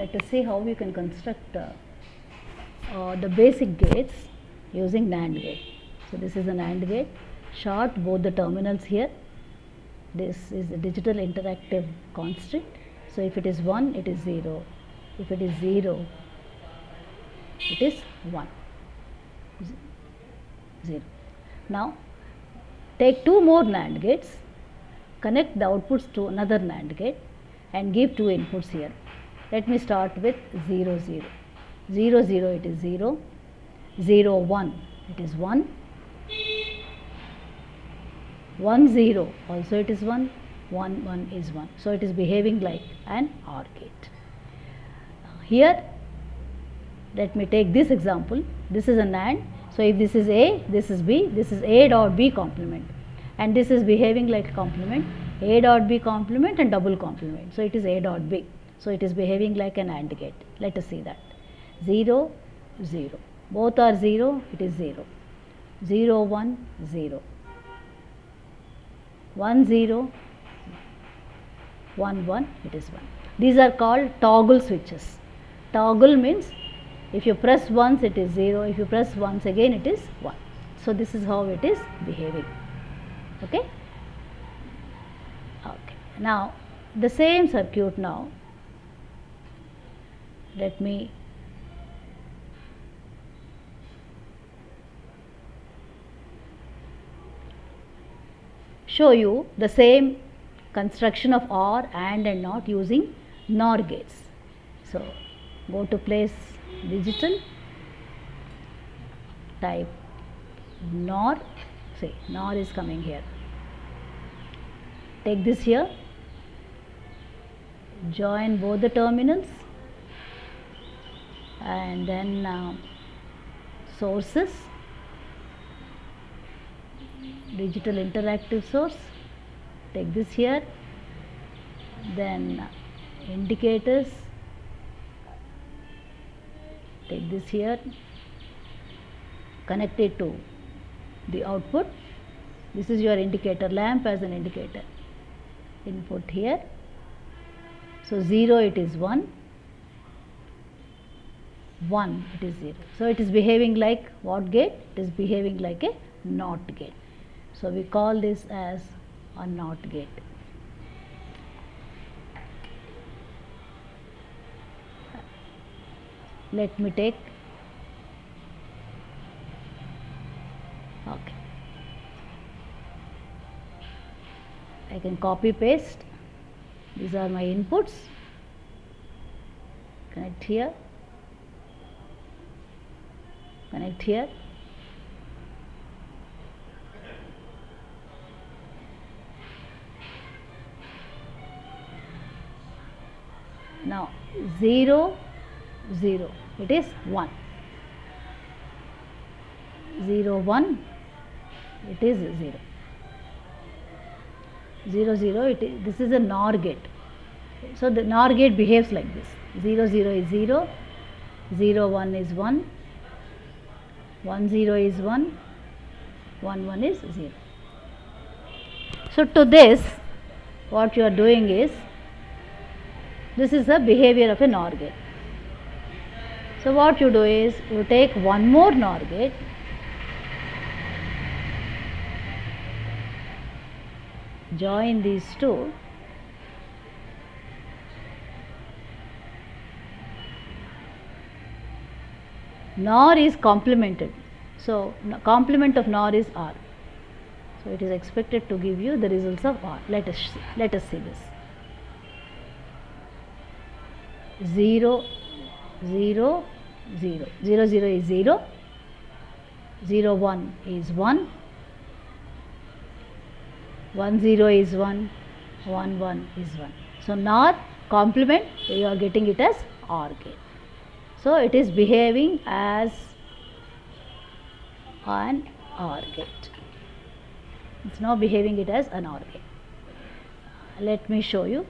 let us see how we can construct uh, uh, the basic gates using NAND gate. So, this is a NAND gate, short both the terminals here. This is a digital interactive constant. So, if it is 1, it is 0. If it is 0, it is 1. 0. Now, take two more NAND gates, connect the outputs to another NAND gate and give two inputs here. Let me start with 0 0. 0 0 it is 0, 0 1 it is 1, 1 0 also it is 1, 1 1 is 1. So, it is behaving like an OR gate. Here let me take this example, this is a NAND. So, if this is A, this is B, this is A dot B complement and this is behaving like a complement, A dot B complement and double complement. So, it is A dot B. So, it is behaving like an AND gate. Let us see that. 0, 0. Both are 0, it is 0. 0, 1, 0. 1, 0, 1, 1, it is 1. These are called toggle switches. Toggle means if you press once it is 0, if you press once again it is 1. So, this is how it is behaving. Okay? Okay. Now, the same circuit now, let me show you the same construction of OR AND and NOT using NOR gates. So, go to place digital, type NOR, say NOR is coming here. Take this here, join both the terminals and then uh, sources. Digital interactive source. Take this here. Then indicators. Take this here. Connect it to the output. This is your indicator lamp as an indicator. Input here. So 0 it is 1 1 it is 0 so it is behaving like what gate? It is behaving like a NOT gate. So, we call this as a NOT gate. Let me take. Okay. I can copy paste. These are my inputs. Connect here connect here now 0 0 it is 1 0 1 it is 0 0 0 it is this is a NOR gate. So the NOR gate behaves like this. 0 0 is 0 0 1 is 1 1 0 is 1 1 1 is 0 so to this what you are doing is this is the behavior of a NOR gate. So, what you do is you take one more NOR gate join these two NOR is complemented. So, complement of NOR is OR. So, it is expected to give you the results of OR. Let us see, let us see this. 0 0 0 0 0 is 0 0 1 is 1 1 0 is 1 1 1 is 1 so NOR complement you are getting it as OR gate so it is behaving as an OR gate it's now behaving it as an OR gate let me show you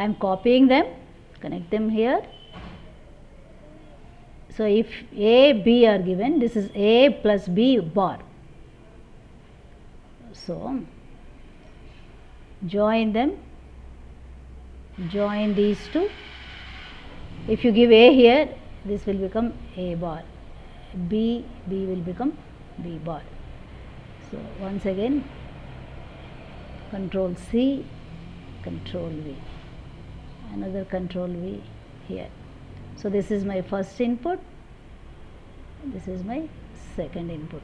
I am copying them. Connect them here. So if A B are given this is A plus B bar. So join them. Join these two. If you give A here this will become A bar. B B will become B bar. So once again control C control V another control V here. So this is my first input this is my second input.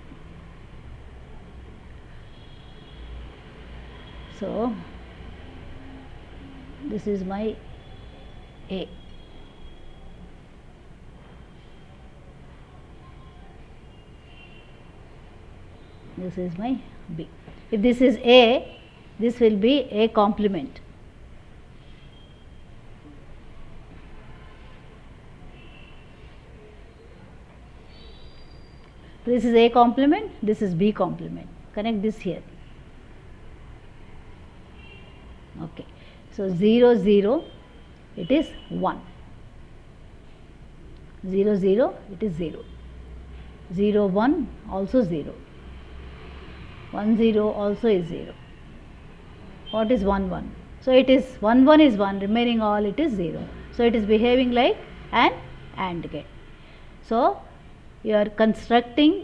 So this is my A. This is my B. If this is A this will be A complement this is A complement this is B complement. Connect this here. Okay. So 0 0 it is 1 0 0 it is 0 0 1 also 0 1 0 also is 0 what is 1 1 so it is 1 1 is 1 remaining all it is 0 so it is behaving like an AND gate so you are constructing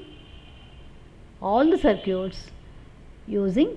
all the circuits using